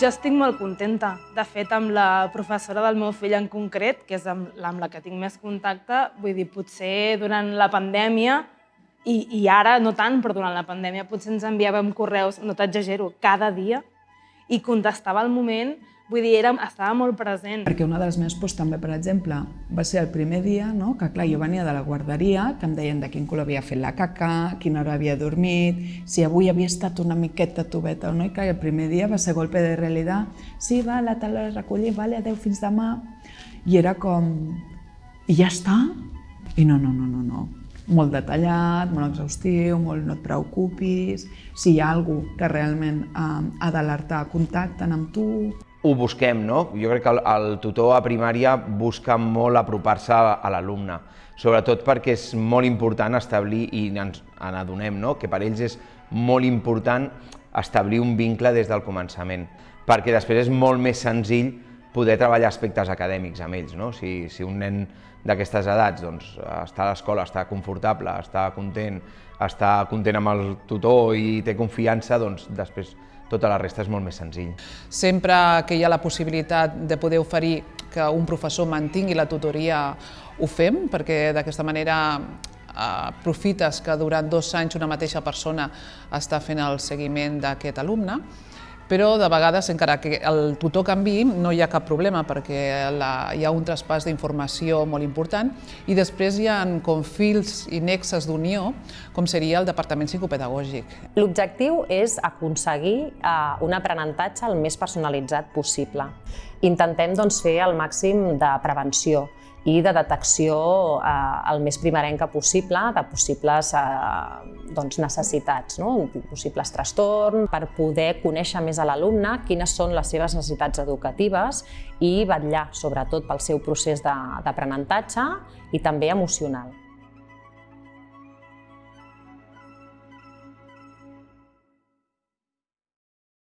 Jo estic molt contenta. De fet, amb la professora del meu fill en concret, que és amb, amb la que tinc més contacte, vull dir, potser durant la pandèmia, i, i ara no tant, però durant la pandèmia potser ens enviàvem correus, no t'exagero, cada dia, i contestava al moment Vull dir, era, estava molt present. Perquè una de les meves pors també, per exemple, va ser el primer dia, no? que clar, jo venia de la guarderia, que em deien de quin color havia fet la caca, quina hora havia dormit, si avui havia estat una miqueta tubeta o no, i clar, el primer dia va ser golpe de realitat. Sí, va, la taula de recollir, vale, adeu, fins demà. I era com... I ja està? I no, no, no, no, no. Molt detallat, molt exhaustiu, molt no et preocupis, si hi ha algú que realment eh, ha d'alertar, contacten amb tu ho busquem, no? Jo crec que el, el tutor a primària busca molt apropar-se a, l'alumne, sobretot perquè és molt important establir, i ens n'adonem, no? que per ells és molt important establir un vincle des del començament, perquè després és molt més senzill poder treballar aspectes acadèmics amb ells. No? Si, si un nen d'aquestes edats doncs, està a l'escola, està confortable, està content, està content amb el tutor i té confiança, doncs després tota la resta és molt més senzill. Sempre que hi ha la possibilitat de poder oferir que un professor mantingui la tutoria, ho fem, perquè d'aquesta manera eh, aprofites que durant dos anys una mateixa persona està fent el seguiment d'aquest alumne però de vegades, encara que el tutor canvi, no hi ha cap problema perquè la, hi ha un traspàs d'informació molt important i després hi ha com fils i nexes d'unió, com seria el departament psicopedagògic. L'objectiu és aconseguir eh, un aprenentatge el més personalitzat possible. Intentem doncs, fer el màxim de prevenció, i de detecció eh, el més primerenca possible de possibles eh, doncs, necessitats, no? possibles trastorns, per poder conèixer més a l'alumne quines són les seves necessitats educatives i vetllar sobretot pel seu procés d'aprenentatge i també emocional.